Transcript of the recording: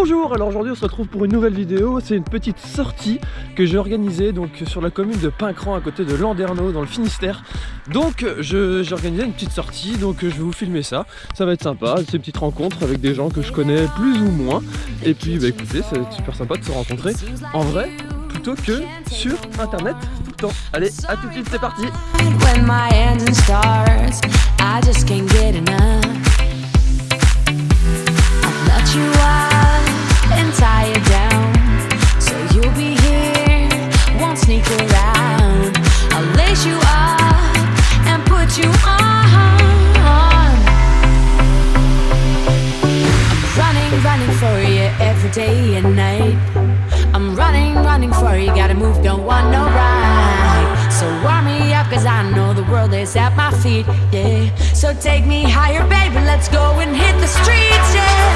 Bonjour, alors aujourd'hui on se retrouve pour une nouvelle vidéo, c'est une petite sortie que j'ai organisée donc sur la commune de Pincran à côté de Landerneau dans le Finistère. Donc j'ai organisé une petite sortie, donc je vais vous filmer ça, ça va être sympa, ces petites rencontres avec des gens que je connais plus ou moins. Et puis bah écoutez, c'est super sympa de se rencontrer en vrai plutôt que sur internet tout le temps. Allez, à tout de suite, c'est parti day and put you on. I'm running, running for you every day and night. I'm running, running for you, gotta move, don't want no ride. So warm me up, cause I know the world is at my feet, yeah. So take me higher, baby, let's go and hit the streets, yeah